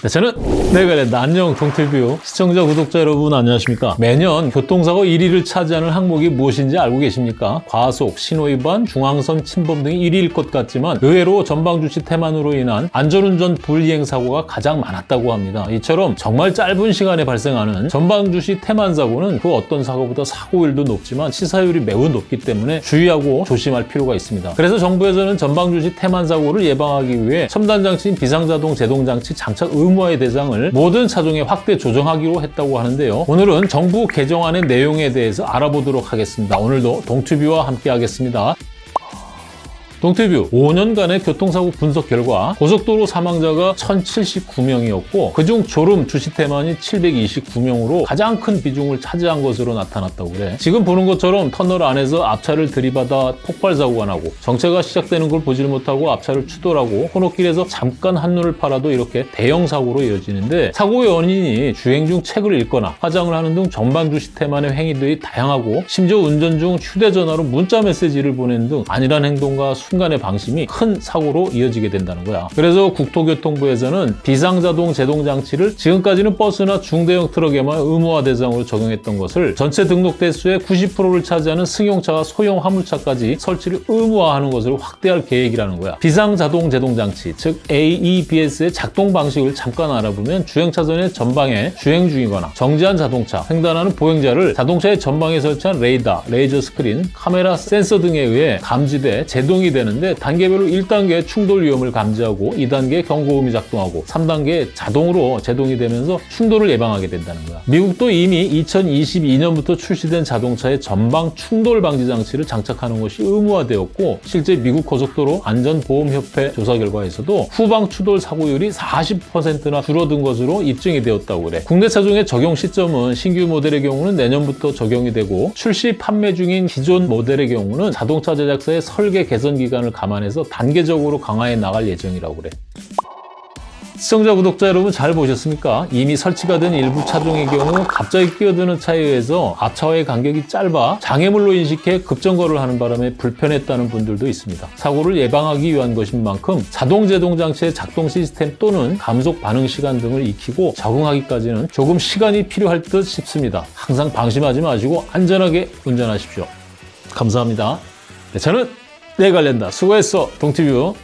네, 저는 내관련다 안녕 동티뷰 시청자 구독자 여러분 안녕하십니까? 매년 교통사고 1위를 차지하는 항목이 무엇인지 알고 계십니까? 과속, 신호위반, 중앙선 침범 등이 1위일 것 같지만 의외로 전방주시 태만으로 인한 안전운전 불이행 사고가 가장 많았다고 합니다. 이처럼 정말 짧은 시간에 발생하는 전방주시 태만 사고는 그 어떤 사고보다 사고율도 높지만 치사율이 매우 높기 때문에 주의하고 조심할 필요가 있습니다. 그래서 정부에서는 전방주시 태만 사고를 예방하기 위해 첨단장치인 비상자동 제동장치 장착 의 무화의 대상을 모든 차종에 확대 조정하기로 했다고 하는데요. 오늘은 정부 개정안의 내용에 대해서 알아보도록 하겠습니다. 오늘도 동튜뷰와 함께 하겠습니다. 동태뷰 5년간의 교통사고 분석 결과 고속도로 사망자가 1079명이었고 그중 졸음 주시 태만이 729명으로 가장 큰 비중을 차지한 것으로 나타났다고 그래. 지금 보는 것처럼 터널 안에서 앞차를 들이받아 폭발 사고가 나고 정체가 시작되는 걸 보질 못하고 앞차를 추돌하고 코너길에서 잠깐 한눈을 팔아도 이렇게 대형 사고로 이어지는데 사고의 원인이 주행 중 책을 읽거나 화장을 하는 등 전방 주시 태만의 행위들이 다양하고 심지어 운전 중 휴대전화로 문자 메시지를 보내는 등 안일한 행동과 순간의 방심이 큰 사고로 이어지게 된다는 거야. 그래서 국토교통부에서는 비상자동 제동장치를 지금까지는 버스나 중대형 트럭에만 의무화 대상으로 적용했던 것을 전체 등록 대수의 90%를 차지하는 승용차와 소형 화물차까지 설치를 의무화하는 것으로 확대할 계획이라는 거야. 비상자동 제동장치, 즉 AEBS의 작동 방식을 잠깐 알아보면 주행차선의 전방에 주행 중이거나 정지한 자동차, 횡단하는 보행자를 자동차의 전방에 설치한 레이더, 레이저 스크린, 카메라 센서 등에 의해 감지돼 제동이 되는데 단계별로 1단계 충돌 위험을 감지하고 2단계 경고음이 작동하고 3단계 자동으로 제동이 되면서 충돌을 예방하게 된다는 거야. 미국도 이미 2022년부터 출시된 자동차의 전방 충돌 방지 장치를 장착하는 것이 의무화되었고 실제 미국 고속도로 안전보험협회 조사 결과에서도 후방 추돌 사고율이 40%나 줄어든 것으로 입증이 되었다고 그래. 국내 차종의 적용 시점은 신규 모델의 경우는 내년부터 적용이 되고 출시 판매 중인 기존 모델의 경우는 자동차 제작사의 설계 개선 기 간을 감안해서 단계적으로 강화해 나갈 예정이라고 그래. 시청자, 구독자 여러분 잘 보셨습니까? 이미 설치가 된 일부 차종의 경우 갑자기 끼어드는 차에 의해서 앞차와의 간격이 짧아 장애물로 인식해 급정거를 하는 바람에 불편했다는 분들도 있습니다. 사고를 예방하기 위한 것인 만큼 자동 제동 장치의 작동 시스템 또는 감속 반응 시간 등을 익히고 적응하기까지는 조금 시간이 필요할 듯 싶습니다. 항상 방심하지 마시고 안전하게 운전하십시오. 감사합니다. 네, 저는 내관련다 수고했어, 동티뷰.